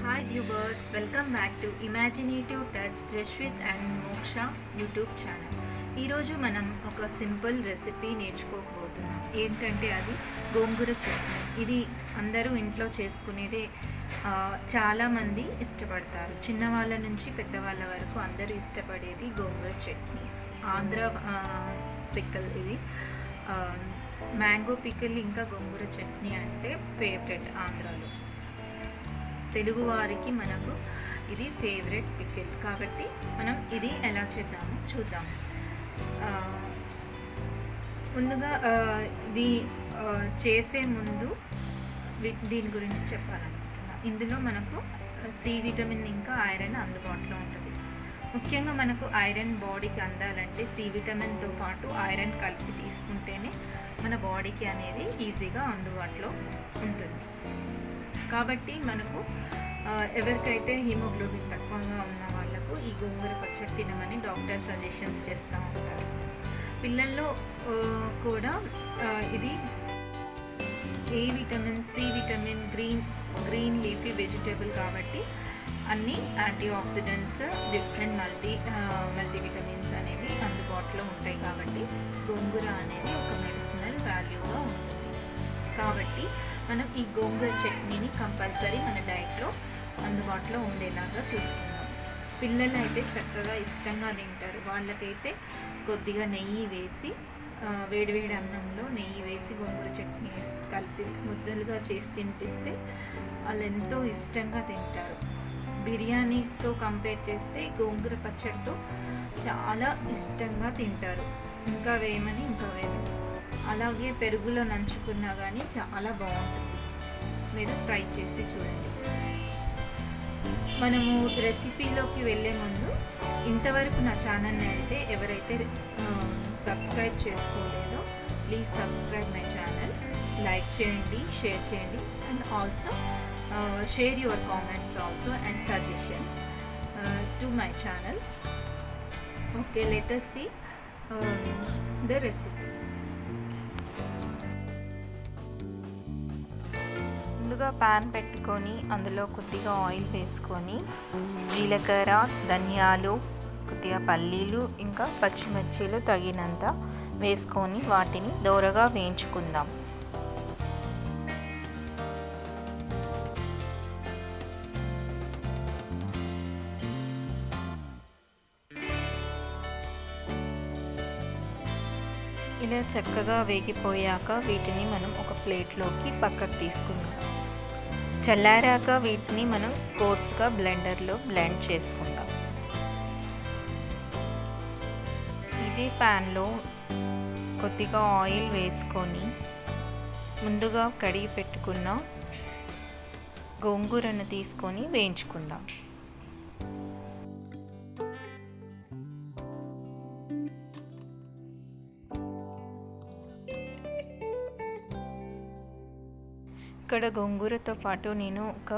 Hi viewers welcome back to imaginative touch Jaswith and Moksha YouTube channel ఈరోజు మనం ఒక simple recipe నేర్చుకోకపోతున్నాం ఏంటంటే అది గోంగూర చట్నీ. ఇది అందరూ ఇంట్లో చేసుకునేదే చాలామంది ఇష్టపడతారు. చిన్నవాళ్ళ నుంచి పెద్దవాళ్ళ వరకు అందరూ ఇష్టపడేది గోంగూర చట్నీ. ఆంధ్ర పిక్కల్ ఇది. మ్యాంగో పిక్కల్ ఇంకా గోంగూర చట్నీ అంటే ఫేవరెట్ ఆంధ్రాలో. తెలుగువారికి మనకు ఇది ఫేవరెట్ పికిల్ కాబట్టి మనం ఇది ఎలా చేద్దామో చూద్దాం. ముందుగా ఇది చేసే ముందు దీని గురించి చెప్పాలనుకుంటున్నా. ఇందులో మనకు సి విటమిన్ ఇంకా ఐరన్ అందుబాటులో ఉంటుంది. ముఖ్యంగా మనకు ఐరన్ బాడీకి అందాలంటే సి విటమిన్తో పాటు ఐరన్ కలిపి తీసుకుంటేనే మన బాడీకి అనేది ఈజీగా అందుబాటులో ఉంటుంది. కాబట్టి మనకు ఎవరికైతే హిమోగ్లోబిన్ తక్కువగా ఉన్న వాళ్ళకు ఈ గోంగూర పచ్చడి తినమని డాక్టర్ సజెషన్స్ చేస్తూ ఉంటారు. పిల్లల్లో కూడా ఇది A vitamin C vitamin green green leafy vegetable కాబట్టి అన్ని antioxidants different multi multivitamins అనేవి అందుబాటులో ఉంటాయి కాబట్టి మనం ఈ గోంగూర చట్నీని కంపల్సరీ మన డైట్లో అందుబాటులో ఉండేలాగా చూసుకుందాం. పిల్లలు అయితే చక్కగా ఇష్టంగా తింటారు. వాళ్ళకైతే కొద్దిగా నెయ్యి వేసి వేడివేడి అన్నంలో నెయ్యి వేసి గోంగూర చట్నీ వేసి కలిపి ముద్దలుగా చేసి తినిపిస్తే వాళ్ళు ఎంతో ఇష్టంగా తింటారు. బిర్యానీతో కంపేర్ చేస్తే గోంగూర పచ్చడితో చాలా ఇష్టంగా తింటారు. ఇంకా వేయమని ఇంకా వేయమని అలాగే పెరుగులో నంచుకున్నా కానీ చాలా బాగుంటుంది. మీరు ట్రై చేసి చూడండి. మనము రెసిపీలోకి వెళ్ళే ముందు ఇంతవరకు నా ఛానల్ని అయితే ఎవరైతే subscribe చేసుకోలేదో please subscribe my channel. Like చేయండి షేర్ చేయండి and also share your comments also and suggestions to my channel. Okay let us see the recipe. ముందుగా ప్యాన్ పెట్టుకొని అందులో కొద్దిగా ఆయిల్ వేసుకొని జీలకర్ర ధనియాలు కొద్దిగా పల్లీలు ఇంకా పచ్చిమిర్చీలు తగినంత వేసుకొని వాటిని దోరగా వేయించుకుందాం. ఇలా చక్కగా వేగిపోయాక వీటిని మనం ఒక ప్లేట్లోకి పక్కకు తీసుకుందాం. చల్లారాక వీటిని మనం కోర్స్గా బ్లెండర్లో బ్లెండ్ చేసుకుందాం ఇదే ప్యాన్లో కొద్దిగా ఆయిల్ వేసుకొని ముందుగా కడిగి పెట్టుకున్న గోంగూరను తీసుకొని వేయించుకుందాం. ఇక్కడ గోంగూరతో పాటు నేను ఒక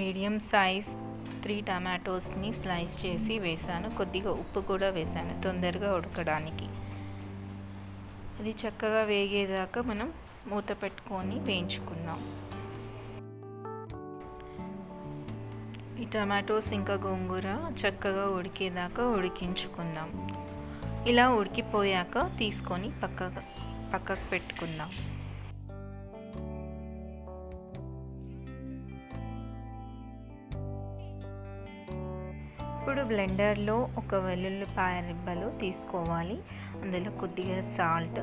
మీడియం సైజ్ త్రీ టమాటోస్ని స్లైస్ చేసి వేసాను. కొద్దిగా ఉప్పు కూడా వేసాను తొందరగా ఉడకడానికి. ఇది చక్కగా వేగేదాకా మనం మూత పెట్టుకొని వేయించుకుందాం. ఈ టమాటోస్ ఇంకా గోంగూర చక్కగా ఉడికేదాకా ఉడికించుకుందాం. ఇలా ఉడికిపోయాక తీసుకొని పక్కగా పక్కకు పెట్టుకుందాం. ఇప్పుడు బ్లెండర్లో ఒక వెల్లుల్లిపాయ రిబ్బలు తీసుకోవాలి. అందులో కొద్దిగా సాల్ట్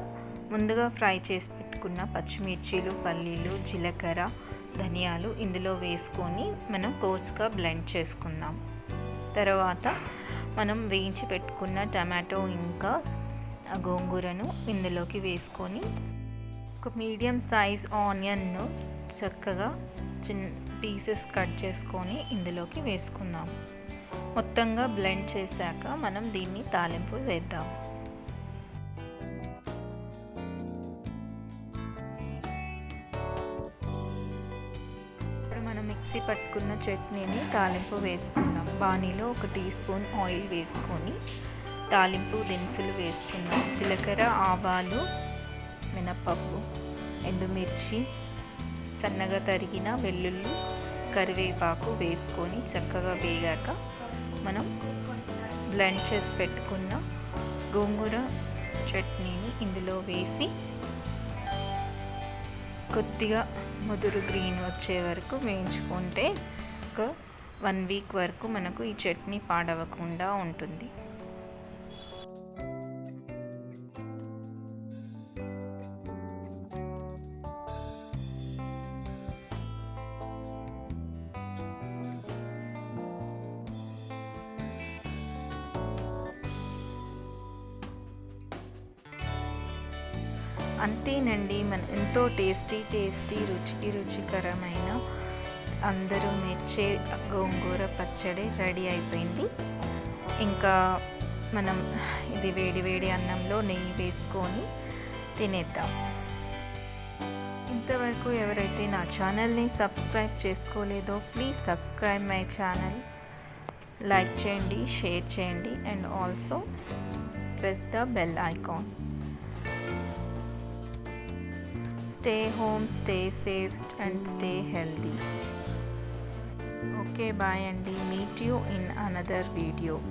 ముందుగా ఫ్రై చేసి పెట్టుకున్న పచ్చిమిర్చీలు పల్లీలు జీలకర్ర ధనియాలు ఇందులో వేసుకొని మనం కోర్స్గా బ్లెండ్ చేసుకుందాం. తర్వాత మనం వేయించి పెట్టుకున్న టమాటో ఇంకా గోంగూరను ఇందులోకి వేసుకొని ఒక మీడియం సైజ్ ఆనియన్ను చక్కగా చిన్న పీసెస్ కట్ చేసుకొని ఇందులోకి వేసుకుందాం. మొత్తంగా బ్లెండ్ చేశాక మనం దీన్ని తాలింపు వేద్దాం. ఇప్పుడు మనం మిక్సీ పట్టుకున్న చట్నీని తాలింపు వేసుకుందాం. బాణీలో ఒక టీ స్పూన్ ఆయిల్ వేసుకొని తాలింపు దినుసులు వేసుకుందాం. జీలకర్ర ఆవాలు మినపప్పు ఎండుమిర్చి సన్నగా తరిగిన వెల్లుల్లి కరివేపాకు వేసుకొని చక్కగా వేగాక మనం బ్లెండ్ చేసి పెట్టుకున్న గోంగూర చట్నీని ఇందులో వేసి కొద్దిగా ముదురు గ్రీన్ వచ్చే వరకు వేయించుకుంటే ఒక వన్ వీక్ వరకు మనకు ఈ చట్నీ పాడవకుండా ఉంటుంది. అంతేనండి మన ఎంతో టేస్టీ టేస్టీ రుచికి రుచికరమైన అందరూ మెచ్చే గోంగూర పచ్చడి రెడీ అయిపోయింది. ఇంకా మనం ఇది వేడి వేడి అన్నంలో నెయ్యి వేసుకొని తినేద్దాం. ఇంతవరకు ఎవరైతే నా ఛానల్ని subscribe చేసుకోలేదో please subscribe my channel. Like చేయండి షేర్ చేయండి and also press the bell icon. Stay home stay safe and stay healthy. Okay bye and meet you in another video